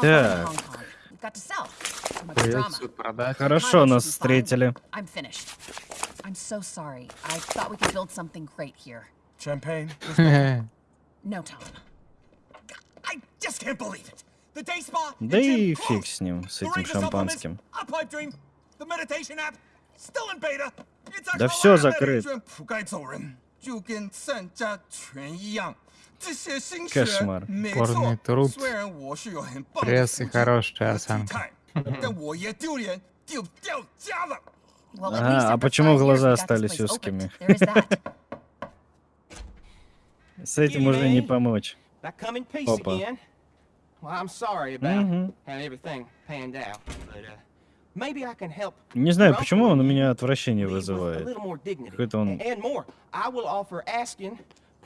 Так. Хорошо нас встретили. I'm finished. I'm so sorry. I thought we could build something great here. Champagne? No, Tom. I just can't believe it. The day spa. Да и фиг с ним, с The этим шампанским. a pipe dream, the meditation app, still in beta. It's a Да всё collab Кошмар. Порный труд. Пресс и хорошая осанка. А, а почему глаза остались узкими? С этим уже не помочь. Опа. Uh, не знаю, почему он у меня отвращение вызывает. Какой-то он...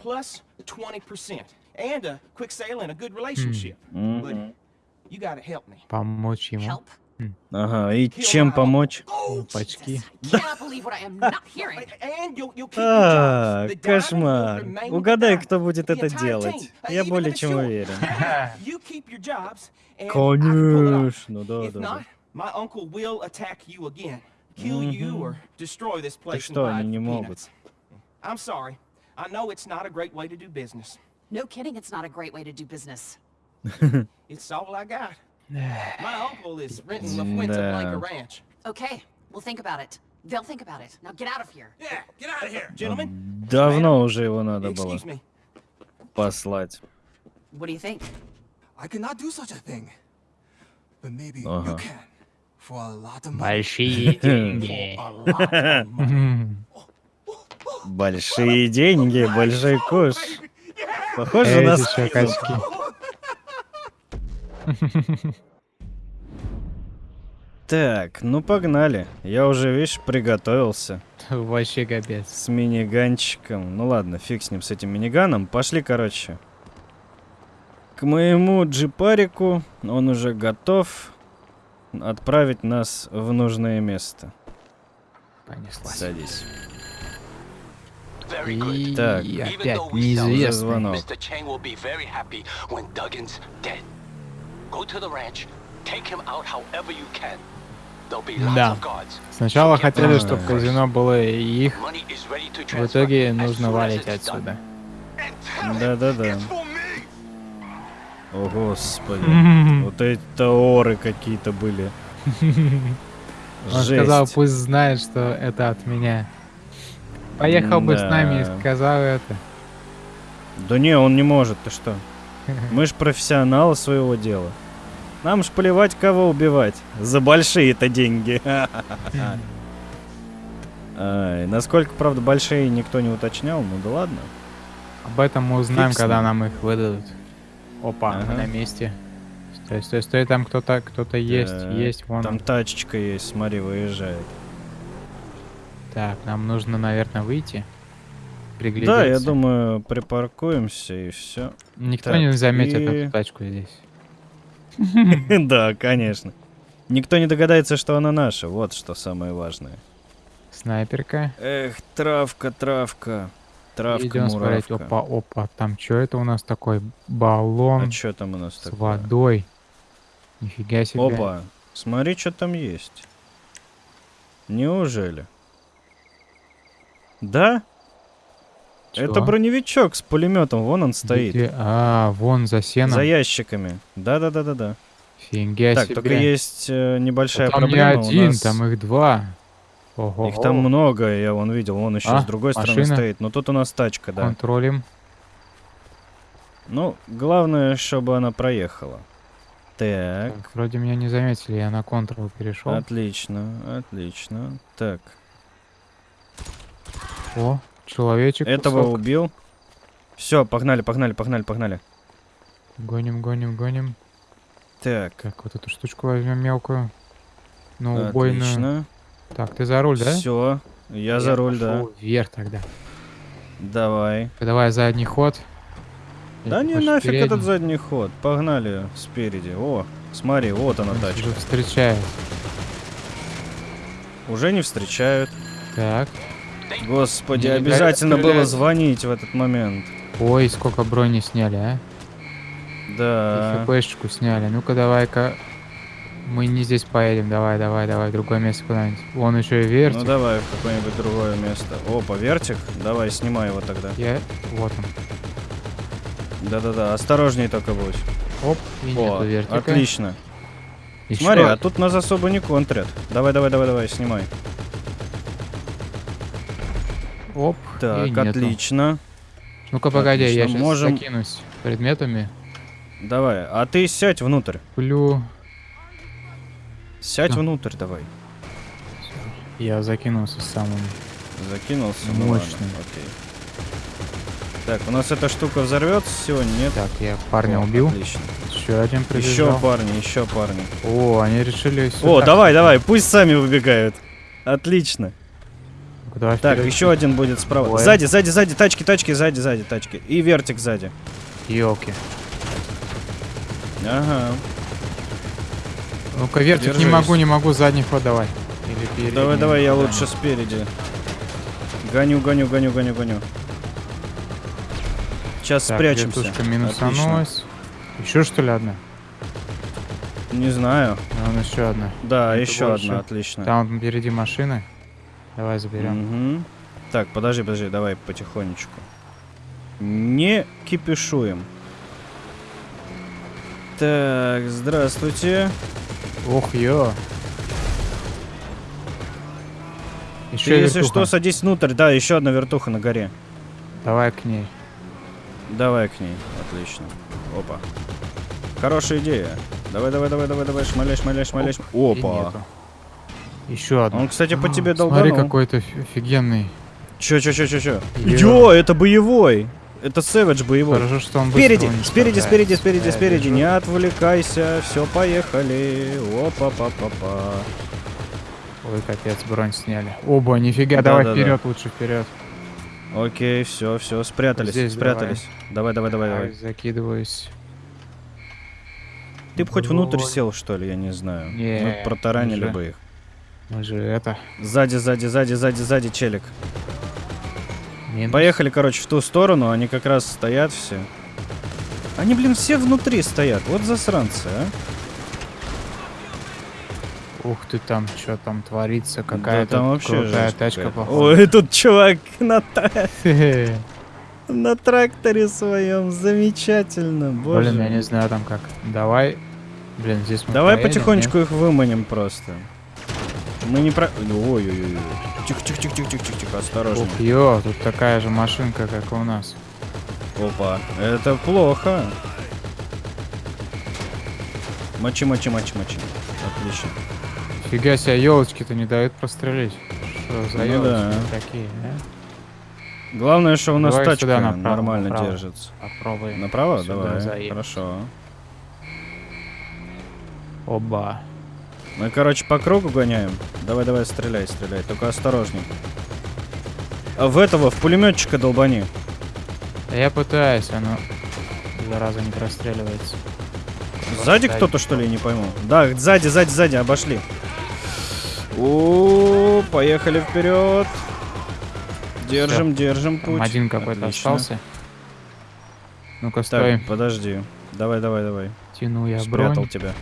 Plus 20% and a quick sale and a good relationship. But Мгм. you gotta help me. Помочь ему. Help? Ага, и чем помочь? Your А, кошмар. Угадай, кто будет это делать. uh, Я более чем уверен. Конечно, да, да, and что, они не могут? peanuts. I'm sorry. I know it's not a great way to do business. No kidding, it's not a great way to do business. It's all I got. My uncle is renting La Fuente Да. Blanca Ranch. Okay, we'll think about it. They'll think about it. Now get out of here. Yeah, get out of here. Gentlemen, Давно уже его надо было excuse me. послать. What do you think? I cannot do such a thing. But maybe you Ага. can. For a lot of money. Большие деньги. Большие деньги, большой куш. Похоже на Эти еще качки. Так, ну погнали. Я уже, видишь, приготовился Вообще капец. с миниганчиком. Ну ладно, фиг с ним, с этим миниганом. Пошли, короче. К моему джипарику он уже готов отправить нас в нужное место. Понеслась. Садись. И Так. Опять неизвестный. Да. Сначала хотели, чтобы казино было их. В итоге нужно валить отсюда. Да-да-да. О, господи. Вот это оры какие-то были. Он сказал, пусть знает, что это от меня. Поехал бы с нами и сказал это. Да не, он не может, ты что? Мы ж профессионалы своего дела. Нам ж плевать, кого убивать. За большие-то деньги. Насколько, правда, большие никто не уточнял, ну да ладно. Об этом мы узнаем, когда нам их выдадут. Опа, мы на месте. Стой, стой, стой, там кто-то, кто-то есть, есть, вон. Там тачечка есть, смотри, выезжает. Так, нам нужно, наверное, выйти. Приглядеться. Да, я думаю, припаркуемся и все. Никто так, не заметит и- эту тачку здесь. Да, конечно. Никто не догадается, что она наша. Вот что самое важное. Снайперка. Эх, травка, травка. Травка, Идем смотреть. муравка. Опа, опа. Там что это у нас такой? Баллон А что там у нас с такое? водой. Нифига себе. Опа, смотри, что там есть. Неужели? Да? Чё? Это броневичок с пулеметом, вон он стоит. Где? А, вон за сеном. За ящиками. Да-да-да-да-да. Фига Так, себе. только есть э, небольшая там проблема. не у один, нас- там их два. Ого. Их там много, я вон видел, вон еще А, с другой стороны машина? стоит. Но тут у нас тачка, да. Контролем. Ну, главное, чтобы она проехала. Так, Так, вроде меня не заметили, я на контрол перешел. отлично, отлично. Так, О, человечек. этого кусок. убил. Все, погнали, погнали, погнали, погнали. Гоним, гоним, гоним. Так, Так, вот эту штучку возьмем мелкую. Ну, убойную. отлично. Так, ты за руль, да? Все, я за руль, да. Вверх тогда. Давай. Давай задний ход. Да не нафиг передний? этот задний ход. Погнали спереди. О, смотри, вот она тачка. уже встречает. Уже не встречают. Так. Господи, Не обязательно было стреляют. звонить в этот момент. Ой, сколько брони сняли, а? Да. И ФПшечку сняли. Ну-ка, давай-ка. Мы не здесь поедем. Давай, давай, давай. Другое место куда-нибудь. Вон еще и вертик. Ну давай в какое-нибудь другое место. Опа, вертик. Давай, снимай его тогда. Я... Вот он. Да-да-да, осторожней только будь. Оп, и О, нету вертика. отлично. Ещё Смотри, а один. тут нас особо не контрят. Давай, давай, давай, давай, снимай. Оп, Так, отлично. Ну-ка, погоди, я сейчас можем- закинусь предметами. Давай, а ты сядь внутрь. Плю. Сядь Всё. внутрь давай. Я закинулся самым. Закинулся. Ну ладно, Мощный. окей. Так, у нас эта штука взорвется сегодня, нет? Так, я парня О, убил. Отлично. Еще один Еще прибежал. парни, еще парни. О, они решили О, давай, давай, пусть сами выбегают. Отлично. Давай Так, вперед. еще один будет справа. Ой. Сзади, сзади, сзади, тачки, тачки, сзади, сзади, тачки. И вертик сзади. Ёлки. Ага. Ну-ка, вертик, не Держись. могу, не могу, задний ход давай. Или передний. Давай, давай, я лучше спереди. Гоню, гоню, гоню, гоню, гоню. Сейчас Так, спрячемся. вертушка минусанулась. Еще что ли одна? Не знаю. Вон еще одна. Да, Это еще больше. одна, отлично. Там впереди машины. Давай заберем. Мгм. Так, подожди, подожди, давай потихонечку. Не кипишуем. Так, здравствуйте. Ох, ё. Ты, Еще если что, садись внутрь. Да, еще одна вертуха на горе. Давай к ней. Давай к ней. Отлично. Опа. Хорошая идея. Давай, давай, давай, давай, давай, шмаляй, шмаляй, шмаляй. шм- И Опа. Еще одна. Он, кстати, по тебе Смотри, долбанул. какой-то оф- офигенный. Чё, чё, чё, чё? Ё. Йо, это боевой. Это Сэвидж боевой. Хорошо, что он Спереди, спереди, спереди, спереди, Я спереди. вижу. Не отвлекайся. Все, поехали. Опа, па, па, па. Ой, капец, бронь сняли. Оба, нифига, Да, давай да, да. вперед, лучше вперед. Окей, все, все, спрятались, Здесь спрятались. Давай, давай, давай, давай. Закидываюсь. Ты бы хоть внутрь сел, что ли, я не знаю. Не, Мы протаранили уже. бы их. Мы же это... Сзади, сзади, сзади, сзади, сзади, челик. минус. Поехали, короче, в ту сторону, они как раз стоят все. Они, блин, все внутри стоят. Вот засранцы, а. Ух ты там, что там творится, какая-то да, там вообще крутая жесть тачка, походу. Ой, тут чувак на, на тракторе своем. Замечательно, боже. Блин, я не знаю там как. Давай. Блин, здесь мы Давай поедем, потихонечку нет? их выманим просто. Мы не про... Ой-ой-ой. Тихо-тихо-тихо-тихо-тихо, осторожно. Ух, ё, тут такая же машинка, как и у нас. Опа, это плохо. Мочи, мочи, мочи, мочи. Отлично. Фига себе, елочки-то не дают прострелить. Что за Ну елочки да. такие, а? Главное, что у нас Давай тачка направо, нормально направо. держится. Попробуем. Направо? Сюда Давай. заехать. Хорошо. Оба. Мы, короче, по кругу гоняем. Давай, давай, стреляй, стреляй. Только осторожней. А в этого, в пулеметчика долбани. Я пытаюсь, оно зараза не простреливается. Сзади кто-то, что ли, не пойму. Да, сзади, сзади, сзади, обошли. О, поехали вперед. Держим, держим путь. Там один какой-то остался. Ну-ка, Так, стой. подожди. Давай, давай, давай. Тяну я Спрятал бронь. тебя.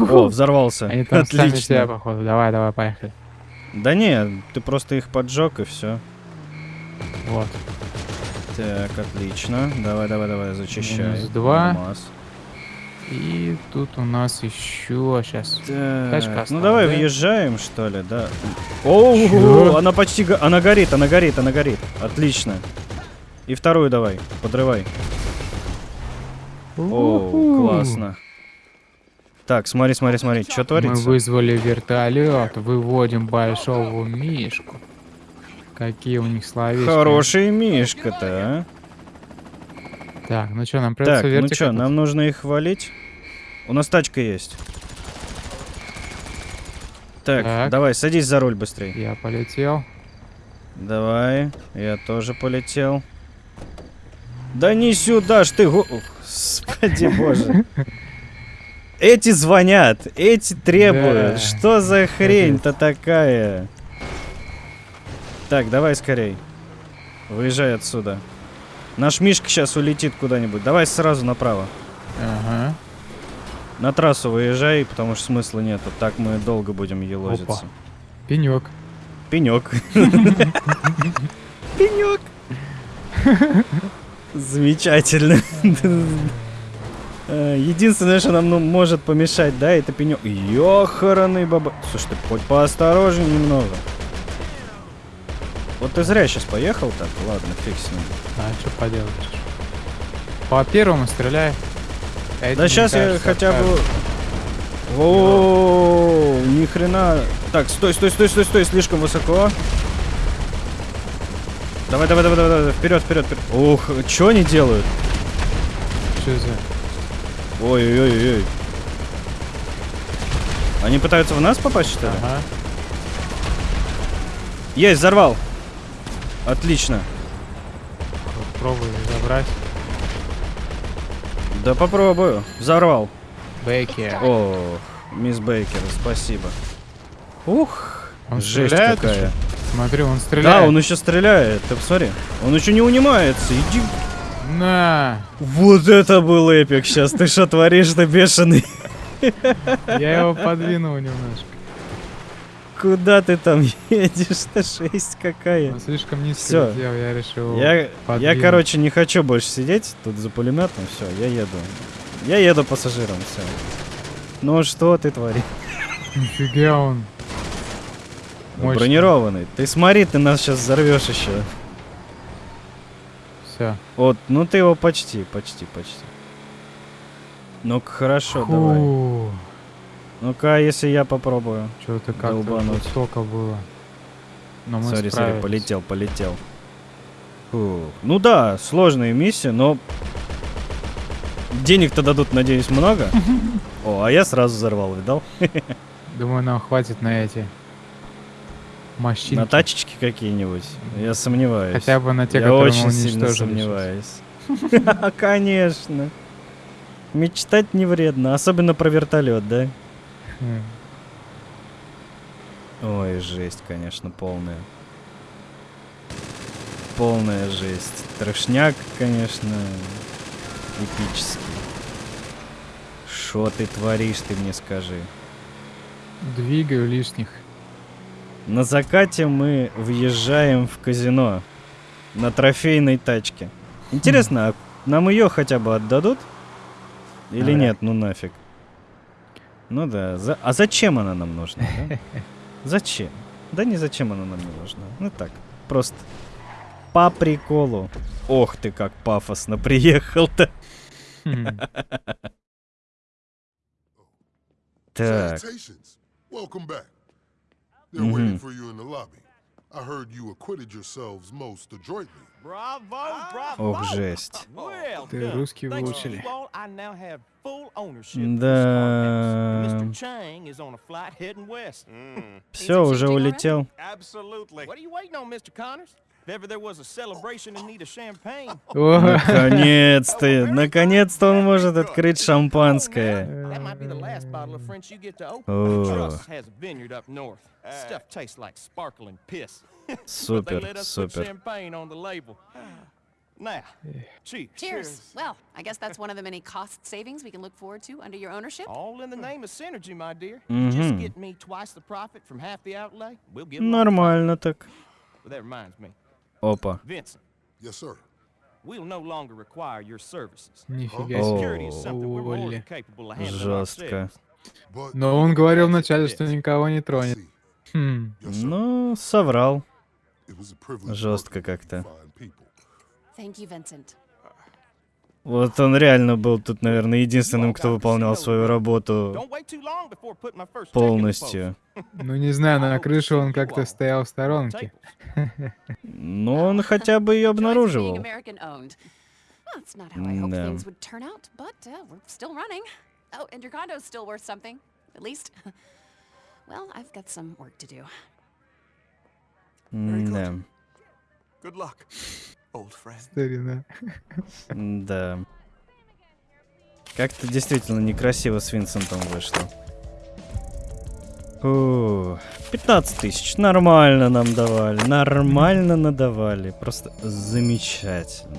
О, взорвался. Они там сами себя, Отлично. походу. Давай, давай, поехали. Да не, ты просто их поджег и все. Вот. Так, отлично. Давай, давай, давай, зачищай. Минус два. Нормас. И тут у нас еще сейчас. Так, ну давай да? въезжаем, что ли, да. О, она почти, она горит, она горит, она горит. Отлично. И вторую давай, подрывай. О, классно. Так, смотри, смотри, смотри, что Мы творится? вызвали вертолет, выводим большого мишку. Какие у них словечки. Хороший мишка-то, а. Так, ну что, нам придется Так, ну что, нам нужно их валить? У нас тачка есть. Так, Так. давай, садись за руль быстрее. Я полетел. Давай, я тоже полетел. Да не сюда ж ты, господи боже. Эти звонят, эти требуют. Да. Что за хрень-то такая? Так, давай скорей. Выезжай отсюда. Наш Мишка сейчас улетит куда-нибудь. Давай сразу направо. Ага. На трассу выезжай, потому что смысла нету. Так мы долго будем елозиться. Опа. Пенек. Пенек. Пенек. Замечательно. Э, Единственное, что нам ну, может помешать, да, это пенек. Ёханый баба. Слушай, ты хоть поосторожнее немного. Вот ты зря сейчас поехал так. Ладно, фиг с ним. А что поделаешь? По первому стреляй. Эти, Да сейчас я кажется, хотя бы... О, ни хрена. Так, стой, стой, стой, стой, стой, слишком высоко. Давай, давай, давай, давай, давай, вперед, вперед, вперед. Ух, что они делают? Что за... Ой-ой-ой-ой. Они пытаются в нас попасть, что ли? Ага. Есть, взорвал. Отлично. Попробуй забрать. Да попробую. Взорвал. Бейкер. О, мисс Бейкер, спасибо. Ух, Он жесть стреляет какая. еще? Смотри, он стреляет. Да, он еще стреляет. Ты посмотри. Он еще не унимается. Иди. На! Вот это был эпик. Сейчас ты что творишь-то, бешеный? Я его подвинул немножко. Куда ты там едешь-то? Жесть какая. Он слишком низко Всё. летел, я решил Я, я, короче, не хочу больше сидеть тут за пулеметом. Все, я еду. Я еду пассажиром, все. Ну что ты творишь? Нифига он. Мощно. Бронированный. Ты смотри, ты нас сейчас взорвешь еще. Все. Вот, ну ты его почти, почти, почти. Ну-ка, хорошо, давай. Ну-ка, а если я попробую. Что-то как-то Долбануть. вот столько было. Но мы Сори, сори, полетел, полетел. Фу. Ну да, сложная миссия, но... Денег-то дадут, надеюсь, много. О, а я сразу взорвал, видал? Думаю, нам хватит на эти мощинки. На тачечки какие-нибудь. Я сомневаюсь. Хотя бы на те, Я которые очень мы сильно сомневаюсь. Конечно. Мечтать не вредно, особенно про вертолет, да? Хм. Ой, жесть, конечно, полная. Полная жесть. Трошняк, конечно, эпический. Что ты творишь, ты мне скажи. Двигаю лишних. На закате мы въезжаем в казино на трофейной тачке. Интересно, а нам ее хотя бы отдадут? Или Ага. нет, ну нафиг. Ну да, за- а зачем она нам нужна? да? Зачем? Да не зачем она нам не нужна. Ну так, просто по приколу. Ох ты, как пафосно приехал-то. Хм. Так, Salutations. Welcome back. They're waiting Mhm. for you in the lobby. I heard you acquitted yourselves most adroitly. Bravo, bravo. ох, жесть. Well Ты русский выучили. Да. Все, уже улетел. Наконец-то, наконец-то он может открыть шампанское. Oh. Супер, супер. Now, cheers. Cheers. Well, I guess that's one of the many cost savings we can look forward to under your ownership. All in the name of synergy, my dear. Mhm. Just get me twice the profit from half the outlay. We'll get. Нормально так. That reminds me, Опа. Нифига себе. Жестко. Но он говорил вначале, что никого не тронет. Хм. Ну, соврал. Жестко как-то. Thank you, Vincent. Вот он реально был тут, наверное, единственным, кто выполнял свою работу полностью. Ну не знаю, на крыше он как-то стоял в сторонке. Но он хотя бы ее обнаруживал. Да. uh. Oh. Да. Старина. Да. Как-то действительно некрасиво с Винсентом вышло. Фу, 15 тысяч. Нормально нам давали. Нормально надавали. Просто замечательно.